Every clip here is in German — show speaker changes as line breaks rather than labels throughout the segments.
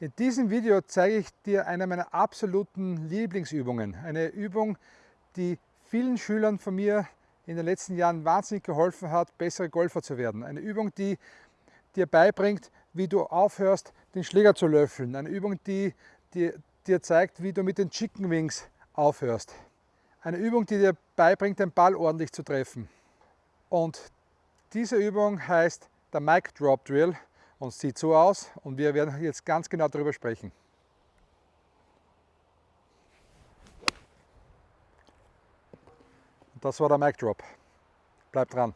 In diesem Video zeige ich dir eine meiner absoluten Lieblingsübungen. Eine Übung, die vielen Schülern von mir in den letzten Jahren wahnsinnig geholfen hat, bessere Golfer zu werden. Eine Übung, die dir beibringt, wie du aufhörst, den Schläger zu löffeln. Eine Übung, die dir, zeigt, wie du mit den Chicken Wings aufhörst. Eine Übung, die dir beibringt, den Ball ordentlich zu treffen. Und diese Übung heißt der Mic Drop Drill und sieht so aus und wir werden jetzt ganz genau darüber sprechen. Das war der Mic Drop. Bleib dran.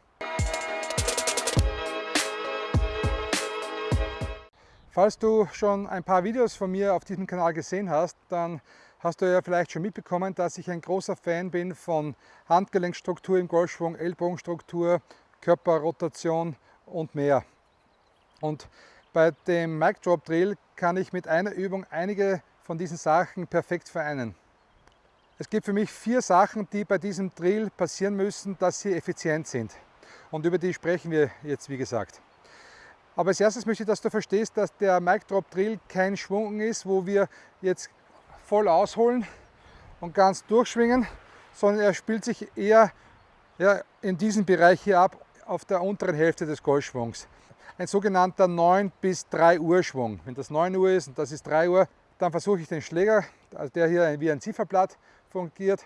Falls du schon ein paar Videos von mir auf diesem Kanal gesehen hast, dann hast du ja vielleicht schon mitbekommen, dass ich ein großer Fan bin von Handgelenkstruktur im Golfschwung, Ellbogenstruktur, Körperrotation und mehr. Und bei dem Mic Drop Drill kann ich mit einer Übung einige von diesen Sachen perfekt vereinen. Es gibt für mich vier Sachen, die bei diesem Drill passieren müssen, dass sie effizient sind. Und über die sprechen wir jetzt, wie gesagt. Aber als erstes möchte ich, dass du verstehst, dass der Mic Drop Drill kein Schwung ist, wo wir jetzt voll ausholen und ganz durchschwingen, sondern er spielt sich eher ja, in diesem Bereich hier ab, auf der unteren Hälfte des Golfschwungs ein sogenannter 9 bis 3 Uhr Schwung. Wenn das 9 Uhr ist und das ist 3 Uhr, dann versuche ich den Schläger, also der hier wie ein Zifferblatt fungiert,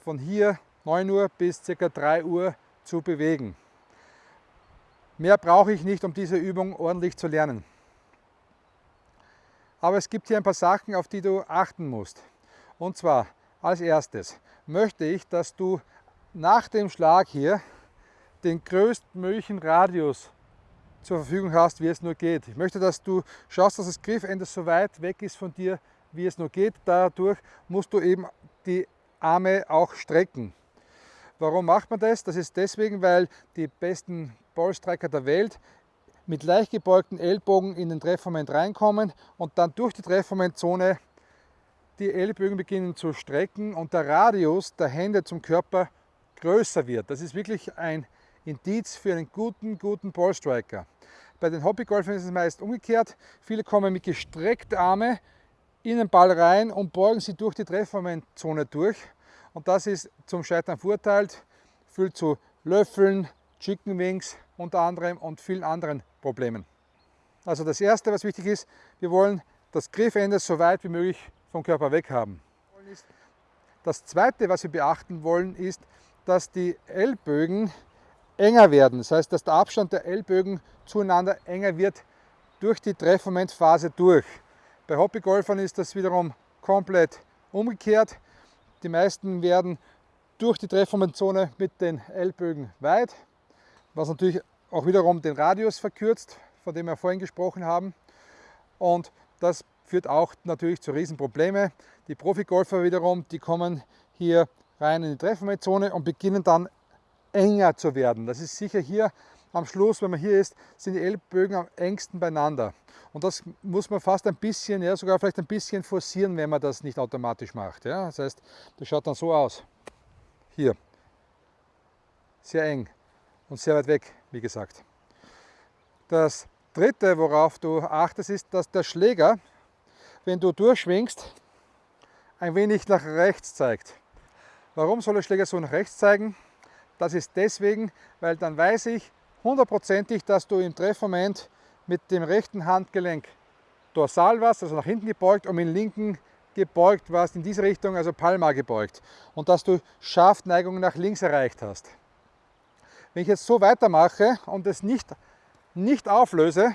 von hier 9 Uhr bis ca. 3 Uhr zu bewegen. Mehr brauche ich nicht, um diese Übung ordentlich zu lernen. Aber es gibt hier ein paar Sachen, auf die du achten musst. Und zwar als erstes möchte ich, dass du nach dem Schlag hier den größtmöglichen Radius zur Verfügung hast, wie es nur geht. Ich möchte, dass du schaust, dass das Griffende so weit weg ist von dir, wie es nur geht. Dadurch musst du eben die Arme auch strecken. Warum macht man das? Das ist deswegen, weil die besten Ballstriker der Welt mit leicht gebeugten Ellbogen in den Treffmoment reinkommen und dann durch die Treffmomentzone die Ellbogen beginnen zu strecken und der Radius der Hände zum Körper größer wird. Das ist wirklich ein Indiz für einen guten, guten Ballstriker. Bei den Hobbygolfern ist es meist umgekehrt. Viele kommen mit gestreckten Armen in den Ball rein und beugen sie durch die Treffmomentzone durch. Und das ist zum Scheitern verurteilt, führt zu Löffeln, Chicken Wings unter anderem und vielen anderen Problemen. Also das erste, was wichtig ist, wir wollen das Griffende so weit wie möglich vom Körper weg haben. Das zweite, was wir beachten wollen, ist, dass die Ellbögen enger werden. Das heißt, dass der Abstand der Ellbögen zueinander enger wird durch die Treffmomentphase durch. Bei Hobbygolfern ist das wiederum komplett umgekehrt. Die meisten werden durch die Treffmomentzone mit den Ellbögen weit, was natürlich auch wiederum den Radius verkürzt, von dem wir vorhin gesprochen haben. Und das führt auch natürlich zu Riesenproblemen. Die Profigolfer wiederum, die kommen hier rein in die Treffmomentzone und beginnen dann enger zu werden. Das ist sicher hier am Schluss, wenn man hier ist, sind die Ellbögen am engsten beieinander. Und das muss man fast ein bisschen, ja, sogar vielleicht ein bisschen forcieren, wenn man das nicht automatisch macht. Ja. Das heißt, das schaut dann so aus. Hier. Sehr eng und sehr weit weg, wie gesagt. Das dritte, worauf du achtest, ist, dass der Schläger, wenn du durchschwingst, ein wenig nach rechts zeigt. Warum soll der Schläger so nach rechts zeigen? Das ist deswegen, weil dann weiß ich hundertprozentig, dass du im Treffmoment mit dem rechten Handgelenk dorsal warst, also nach hinten gebeugt und mit dem linken gebeugt warst, in diese Richtung, also palmar gebeugt. Und dass du Schaftneigung nach links erreicht hast. Wenn ich jetzt so weitermache und es nicht, nicht auflöse,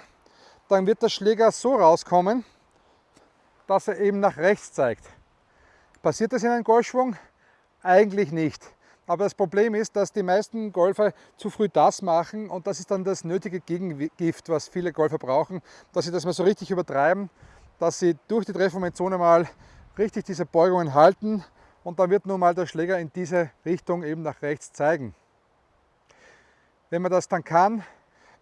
dann wird der Schläger so rauskommen, dass er eben nach rechts zeigt. Passiert das in einem Golfschwung? Eigentlich nicht. Aber das Problem ist, dass die meisten Golfer zu früh das machen und das ist dann das nötige Gegengift, was viele Golfer brauchen, dass sie das mal so richtig übertreiben, dass sie durch die Treffmomentzone mal richtig diese Beugungen halten und dann wird nun mal der Schläger in diese Richtung eben nach rechts zeigen. Wenn man das dann kann,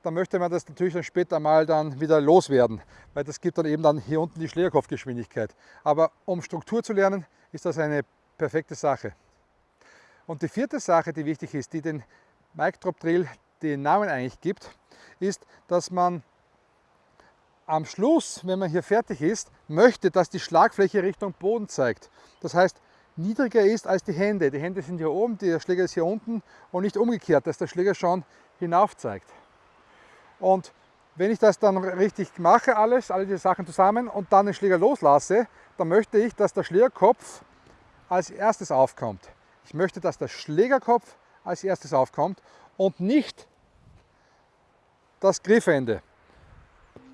dann möchte man das natürlich dann später mal dann wieder loswerden, weil das gibt dann eben dann hier unten die Schlägerkopfgeschwindigkeit. Aber um Struktur zu lernen, ist das eine perfekte Sache. Und die vierte Sache, die wichtig ist, die den Mic Drop Drill den Namen eigentlich gibt, ist, dass man am Schluss, wenn man hier fertig ist, möchte, dass die Schlagfläche Richtung Boden zeigt. Das heißt, niedriger ist als die Hände. Die Hände sind hier oben, der Schläger ist hier unten und nicht umgekehrt, dass der Schläger schon hinauf zeigt. Und wenn ich das dann richtig mache, alles, alle diese Sachen zusammen und dann den Schläger loslasse, dann möchte ich, dass der Schlägerkopf als erstes aufkommt. Ich möchte, dass der Schlägerkopf als erstes aufkommt und nicht das Griffende.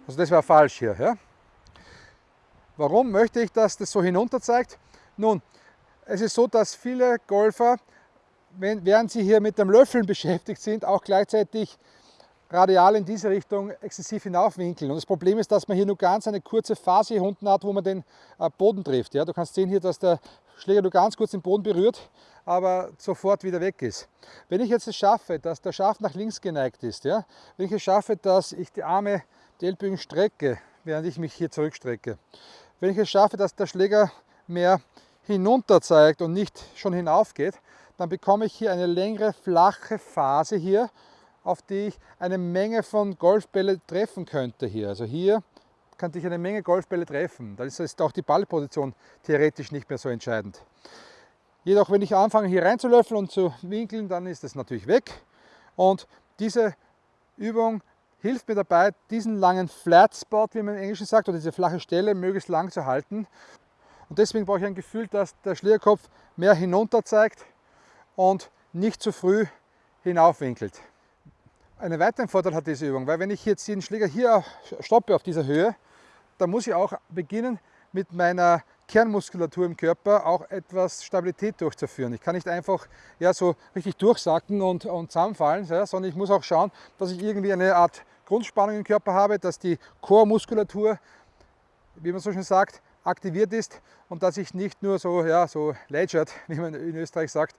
Also das wäre falsch hier. Ja? Warum möchte ich, dass das so hinunter zeigt? Nun, es ist so, dass viele Golfer, wenn, während sie hier mit dem Löffeln beschäftigt sind, auch gleichzeitig radial in diese Richtung exzessiv hinaufwinkeln. Und das Problem ist, dass man hier nur ganz eine kurze Phase hier unten hat, wo man den äh, Boden trifft. Ja, du kannst sehen hier, dass der Schläger nur ganz kurz den Boden berührt, aber sofort wieder weg ist. Wenn ich jetzt es schaffe, dass der Schaft nach links geneigt ist, ja, wenn ich es schaffe, dass ich die Arme, die Ellbogen strecke, während ich mich hier zurückstrecke, wenn ich es schaffe, dass der Schläger mehr hinunter zeigt und nicht schon hinauf geht, dann bekomme ich hier eine längere flache Phase hier, auf die ich eine Menge von Golfbälle treffen könnte hier. Also hier könnte ich eine Menge Golfbälle treffen. Da ist auch die Ballposition theoretisch nicht mehr so entscheidend. Jedoch, wenn ich anfange hier reinzulöffeln und zu winkeln, dann ist es natürlich weg. Und diese Übung hilft mir dabei, diesen langen Flat Spot, wie man im Englischen sagt, oder diese flache Stelle möglichst lang zu halten. Und deswegen brauche ich ein Gefühl, dass der Schlierkopf mehr hinunter zeigt und nicht zu früh hinaufwinkelt. Einen weiteren Vorteil hat diese Übung, weil wenn ich jetzt den Schläger hier stoppe auf dieser Höhe, dann muss ich auch beginnen mit meiner Kernmuskulatur im Körper auch etwas Stabilität durchzuführen. Ich kann nicht einfach ja, so richtig durchsacken und, und zusammenfallen, ja, sondern ich muss auch schauen, dass ich irgendwie eine Art Grundspannung im Körper habe, dass die Chormuskulatur, wie man so schön sagt, aktiviert ist und dass ich nicht nur so, ja, so lätschert, wie man in Österreich sagt,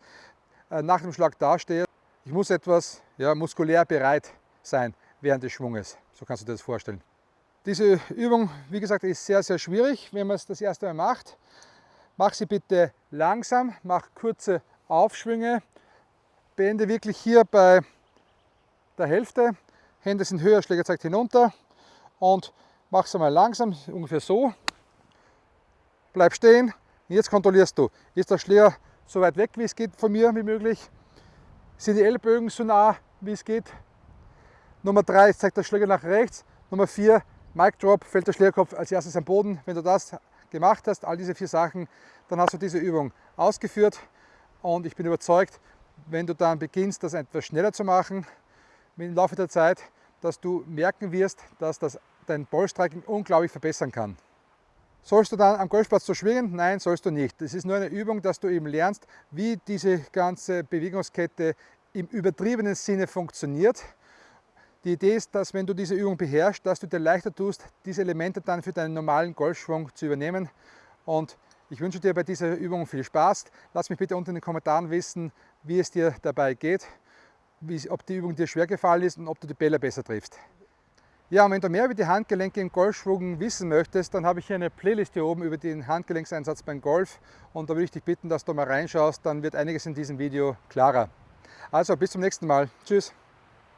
äh, nach dem Schlag dastehe. Ich muss etwas ja, muskulär bereit sein während des Schwunges. So kannst du dir das vorstellen. Diese Übung, wie gesagt, ist sehr, sehr schwierig, wenn man es das erste Mal macht. Mach sie bitte langsam, mach kurze Aufschwünge, beende wirklich hier bei der Hälfte. Hände sind höher, Schläger zeigt hinunter und mach es einmal langsam, ungefähr so bleib stehen. Jetzt kontrollierst du, ist der Schläger so weit weg, wie es geht von mir, wie möglich? Sind die Ellbogen so nah, wie es geht? Nummer 3, zeigt der Schläger nach rechts. Nummer 4, Mic Drop, fällt der Schlägerkopf als erstes am Boden. Wenn du das gemacht hast, all diese vier Sachen, dann hast du diese Übung ausgeführt. Und ich bin überzeugt, wenn du dann beginnst, das etwas schneller zu machen, im Laufe der Zeit, dass du merken wirst, dass das dein Ballstriking unglaublich verbessern kann. Sollst du dann am Golfplatz so schwingen? Nein, sollst du nicht. Das ist nur eine Übung, dass du eben lernst, wie diese ganze Bewegungskette im übertriebenen Sinne funktioniert. Die Idee ist, dass wenn du diese Übung beherrschst, dass du dir leichter tust, diese Elemente dann für deinen normalen Golfschwung zu übernehmen. Und ich wünsche dir bei dieser Übung viel Spaß. Lass mich bitte unten in den Kommentaren wissen, wie es dir dabei geht, ob die Übung dir schwer gefallen ist und ob du die Bälle besser triffst. Ja, und wenn du mehr über die Handgelenke im Golfschwung wissen möchtest, dann habe ich hier eine Playlist hier oben über den Handgelenkseinsatz beim Golf und da würde ich dich bitten, dass du mal reinschaust, dann wird einiges in diesem Video klarer. Also bis zum nächsten Mal. Tschüss.